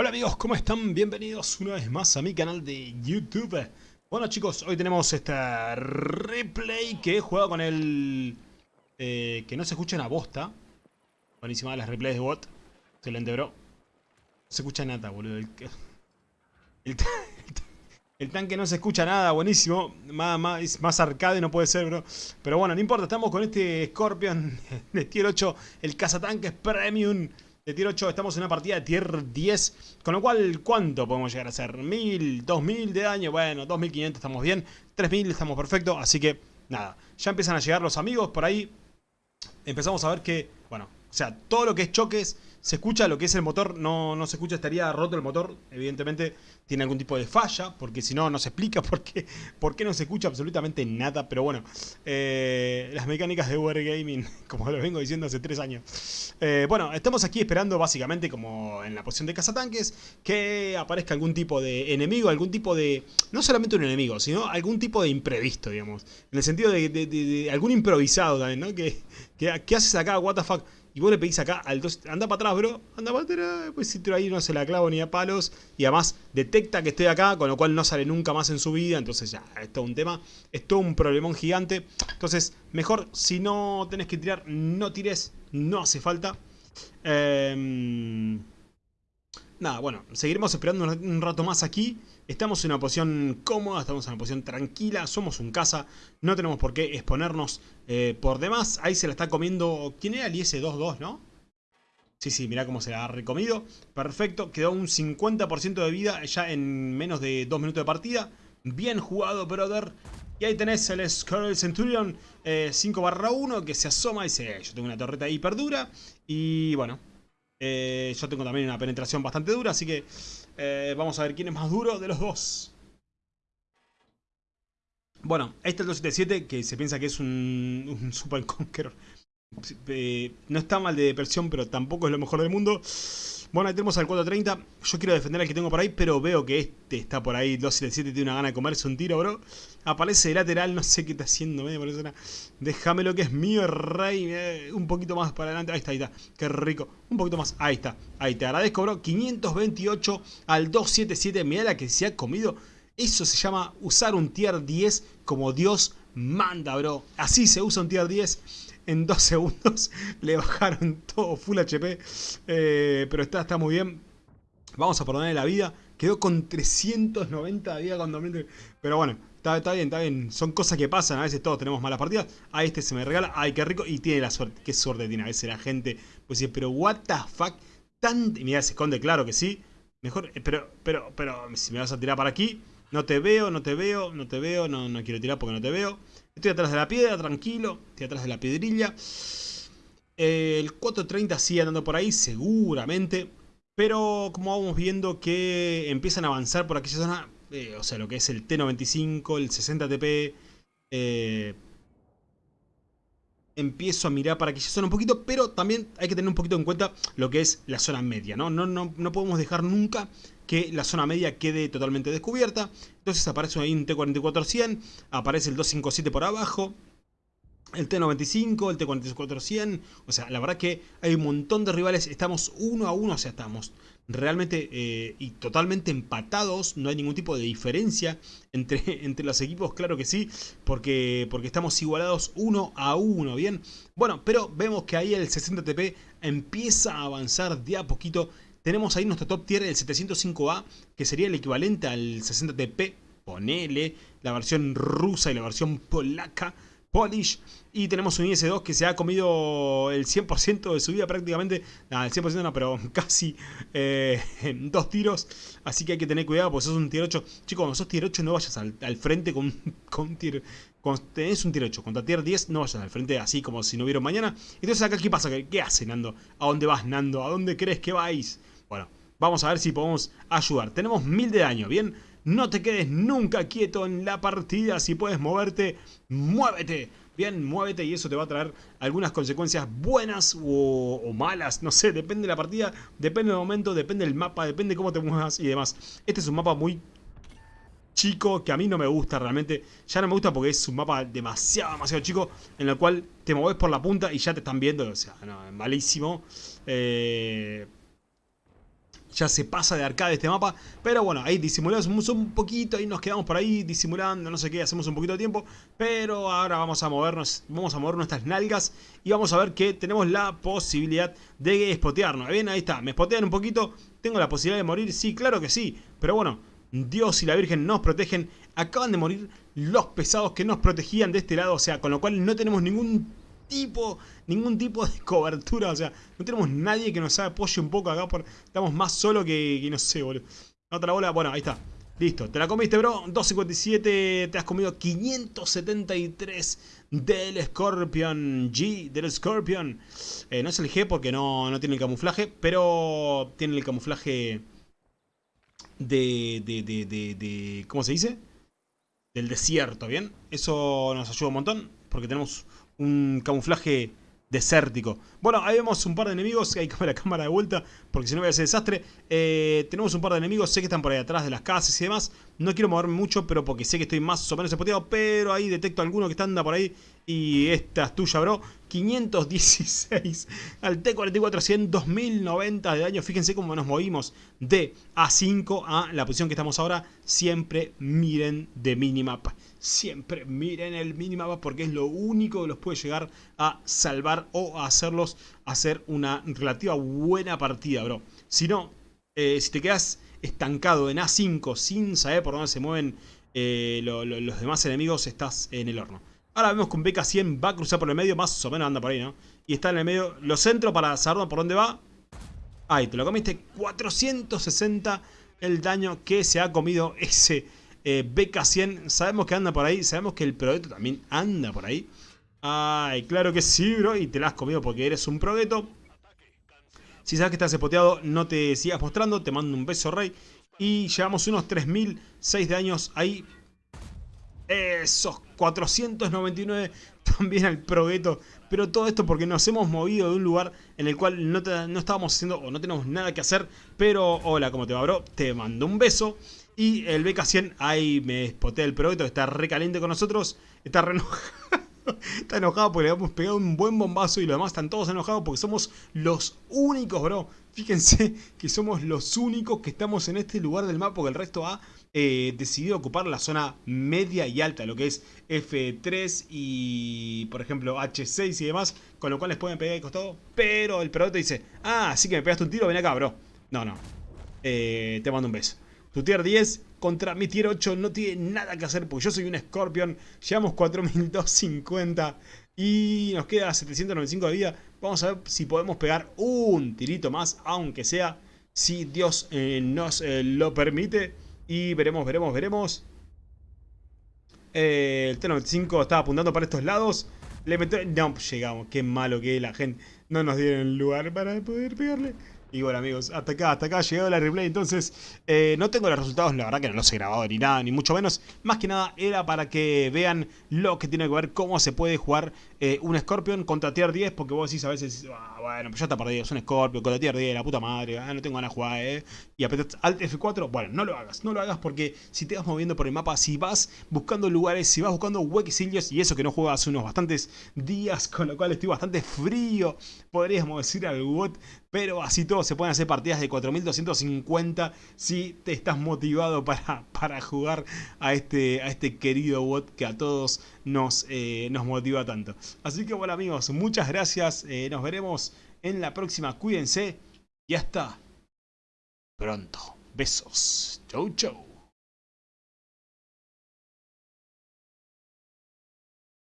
Hola amigos, ¿cómo están? Bienvenidos una vez más a mi canal de YouTube. Bueno chicos, hoy tenemos este replay que he jugado con el... Eh, que no se escucha una bosta. Buenísima las replays de bot. Excelente, bro. No se escucha nada, boludo. El, el, el, tanque no se escucha nada, buenísimo. Más, más, más arcade no puede ser, bro. Pero bueno, no importa, estamos con este Scorpion de tier 8, el cazatanques premium de tier 8 estamos en una partida de tier 10, con lo cual, ¿cuánto podemos llegar a hacer? ¿1000? ¿2000 de daño? Bueno, 2500 estamos bien, 3000 estamos perfecto, así que nada, ya empiezan a llegar los amigos por ahí, empezamos a ver que, bueno, o sea, todo lo que es choques se escucha lo que es el motor, no, no se escucha, estaría roto el motor, evidentemente tiene algún tipo de falla, porque si no, no se explica por qué, por qué no se escucha absolutamente nada, pero bueno, eh, las mecánicas de Wargaming, como lo vengo diciendo hace tres años. Eh, bueno, estamos aquí esperando básicamente como en la posición de cazatanques, que aparezca algún tipo de enemigo, algún tipo de, no solamente un enemigo, sino algún tipo de imprevisto, digamos, en el sentido de, algún improvisado también, ¿no? ¿Qué haces acá? What the fuck? Y vos le pedís acá al 2, anda para atrás, bro, anda para atrás, pues si ahí no se la clavo ni a palos. Y además detecta que estoy acá, con lo cual no sale nunca más en su vida. Entonces ya, es todo un tema, es todo un problemón gigante. Entonces, mejor si no tenés que tirar, no tires, no hace falta. Eh... Nada, bueno, seguiremos esperando un rato más aquí. Estamos en una posición cómoda, estamos en una posición tranquila, somos un casa, no tenemos por qué exponernos eh, por demás. Ahí se la está comiendo, ¿quién era el IS-22, no? Sí, sí, mirá cómo se la ha recomido. Perfecto, quedó un 50% de vida ya en menos de 2 minutos de partida. Bien jugado, brother. Y ahí tenés el Scarlet Centurion 5 barra 1 que se asoma y dice, yo tengo una torreta hiper dura. Y bueno, eh, yo tengo también una penetración bastante dura, así que eh, vamos a ver quién es más duro de los dos. Bueno, este es el 277 que se piensa que es un, un Super Conqueror. Eh, no está mal de depresión, pero tampoco es lo mejor del mundo. Bueno, ahí tenemos al 430. Yo quiero defender al que tengo por ahí, pero veo que este está por ahí. 277 tiene una gana de comerse un tiro, bro. Aparece de lateral, no sé qué está haciendo. Me parece una... Déjame lo que es mío, rey. Eh, un poquito más para adelante. Ahí está, ahí está. Qué rico. Un poquito más. Ahí está. Ahí te agradezco, bro. 528 al 277. Mira la que se ha comido. Eso se llama usar un tier 10 como Dios manda, bro. Así se usa un tier 10 en dos segundos le bajaron todo full HP. Eh, pero está, está muy bien. Vamos a perdonarle la vida. Quedó con 390 de vida con 2000. Pero bueno, está, bien, está bien. Son cosas que pasan. A veces todos tenemos malas partidas. A este se me regala. Ay, qué rico. Y tiene la suerte. Qué suerte tiene a veces la gente. Pues sí, pero what the fuck. Tan... Mira, se esconde, claro que sí. Mejor, eh, pero, pero, pero, si me vas a tirar para aquí, no te veo, no te veo, no te veo, no, no quiero tirar porque no te veo. Estoy atrás de la piedra, tranquilo. Estoy atrás de la piedrilla. El 430 sigue andando por ahí, seguramente. Pero como vamos viendo que empiezan a avanzar por aquella zona, eh, o sea, lo que es el T95, el 60 TP, eh, empiezo a mirar para aquella zona un poquito, pero también hay que tener un poquito en cuenta lo que es la zona media, ¿no? No, no, no podemos dejar nunca que la zona media quede totalmente descubierta. Entonces aparece ahí un T-44-100, aparece el 257 por abajo, el T-95, el T-44-100, o sea, la verdad que hay un montón de rivales, estamos uno a uno, o sea, estamos realmente eh, y totalmente empatados, no hay ningún tipo de diferencia entre, entre los equipos, claro que sí, porque, porque estamos igualados uno a uno, ¿bien? Bueno, pero vemos que ahí el 60TP empieza a avanzar de a poquito tenemos ahí nuestro top tier, el 705A, que sería el equivalente al 60TP, ponele, la versión rusa y la versión polaca, Polish. Y tenemos un IS-2 que se ha comido el 100% de su vida prácticamente. Nada, el 100% no, pero casi eh, en dos tiros. Así que hay que tener cuidado porque sos un tier 8. Chicos, cuando sos tier 8 no vayas al, frente con, con tier... Cuando tenés un tier 8 contra tier 10 no vayas al frente así como si no hubiera mañana. Entonces acá ¿qué pasa? ¿Qué, qué hace Nando? ¿A dónde vas Nando? ¿A dónde crees que vais? Bueno, vamos a ver si podemos ayudar. Tenemos mil de daño, ¿bien? No te quedes nunca quieto en la partida. Si puedes moverte, muévete. Bien, muévete y eso te va a traer algunas consecuencias buenas o, malas. No sé, depende de la partida, depende del momento, depende del mapa, depende de cómo te muevas y demás. Este es un mapa muy chico que a mí no me gusta realmente. Ya no me gusta porque es un mapa demasiado, demasiado chico en el cual te mueves por la punta y ya te están viendo. O sea, no, malísimo. Eh ya se pasa de arcade este mapa. Pero bueno, ahí disimulamos un poquito, y nos quedamos por ahí disimulando, no sé qué, hacemos un poquito de tiempo. Pero ahora vamos a movernos, vamos a mover nuestras nalgas y vamos a ver que tenemos la posibilidad de spotearnos. Bien, ahí está, me spotean un poquito, tengo la posibilidad de morir, sí, claro que sí. Pero bueno, Dios y la Virgen nos protegen. Acaban de morir los pesados que nos protegían de este lado, o sea, con lo cual no tenemos ningún tipo, ningún tipo de cobertura, o sea, no tenemos nadie que nos apoye un poco acá, por, estamos más solo que, no sé, boludo. Otra bola, bueno, ahí está. Listo, te la comiste, bro. 257, te has comido 573 del Scorpion G, del Scorpion. Eh, no es el G porque no, no tiene el camuflaje, pero tiene el camuflaje de, de, de, de, de, ¿Cómo se dice? Del desierto, ¿bien? Eso nos ayuda un montón porque tenemos un camuflaje desértico. Bueno, ahí vemos un par de enemigos, hay que la cámara de vuelta porque si no voy a hacer desastre. Eh, tenemos un par de enemigos, sé que están por ahí atrás de las casas y demás. No quiero moverme mucho, pero porque sé que estoy más o menos espoteado, pero ahí detecto alguno que está anda por ahí y esta es tuya, bro. 516 al T-44 100, 2090 de daño. Fíjense cómo nos movimos de A5 a la posición que estamos ahora. Siempre miren de minimap. Siempre miren el minimap porque es lo único que los puede llegar a salvar o a hacerlos hacer una relativa buena partida, bro. Si no, eh, si te quedas estancado en A5 sin saber por dónde se mueven eh, los demás enemigos, estás en el horno. Ahora vemos que un BK-100 va a cruzar por el medio, más o menos anda por ahí, ¿no? Y está en el medio, lo centro para saber por dónde va. Ahí, te lo comiste. 460 el daño que se ha comido ese eh, BK-100. Sabemos que anda por ahí, sabemos que el Progetto también anda por ahí. Ay, claro que sí, bro, y te la has comido porque eres un Progetto. Si sabes que estás espoteado, no te sigas mostrando, te mando un beso, rey. Y llevamos unos 3006 de daños ahí esos 499 también al progueto. Pero todo esto porque nos hemos movido de un lugar en el cual no, no estábamos haciendo o no tenemos nada que hacer. Pero hola, ¿cómo te va, bro? Te mando un beso. Y el BK100, ahí me spoté el progueto, está re caliente con nosotros. Está re enojado. Está enojado porque le hemos pegado un buen bombazo y los demás están todos enojados porque somos los únicos, bro. Fíjense que somos los únicos que estamos en este lugar del mapa porque el resto ha eh, decidido ocupar la zona media y alta, lo que es F3 y, por ejemplo, H6 y demás, con lo cual les pueden pegar de costado, pero el te dice, ah, sí que me pegaste un tiro, ven acá, bro. No, no, eh, te mando un beso. Tu tier 10 contra mi tier 8 no tiene nada que hacer porque yo soy un Scorpion. Llevamos 4250 y nos queda 795 de vida. Vamos a ver si podemos pegar un tirito más, aunque sea si Dios eh, nos lo permite. Y veremos, veremos, veremos. Eh, el T-95 estaba apuntando para estos lados. Le metió... No, llegamos. Qué malo que la gente no nos dieron lugar para poder pegarle. Y bueno amigos, hasta acá, hasta acá ha llegado la replay, entonces eh, no tengo los resultados, la verdad que no los he grabado ni nada, ni mucho menos. Más que nada era para que vean lo que tiene que ver cómo se puede jugar eh, un Scorpion contra Tier 10, porque vos decís a veces, ah, bueno, pues ya está perdido, es un Scorpion contra Tier 10, la puta madre, ah, no tengo ganas de jugar, eh. Y apretas Alt F4, bueno, no lo hagas, no lo hagas porque si te vas moviendo por el mapa, si vas buscando lugares, si vas buscando huequecillos, y eso que no juego hace unos bastantes días, con lo cual estoy bastante frío, podríamos decir al bot, pero así todo se pueden hacer partidas de 4250 si te estás motivado para, para jugar a este, a este querido bot que a todos nos, eh, nos motiva tanto. Así que bueno amigos, muchas gracias, eh, nos veremos en la próxima, cuídense y hasta pronto. Besos, chau chau.